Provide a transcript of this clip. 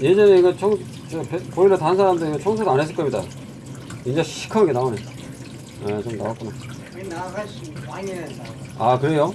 예전에 이거 청, 저 배- 보일러 단 사람들 이거 청소도 안 했을 겁니다. 이제 시커멓게 나오네. 예, 좀 나왔구나. 아, 그래요?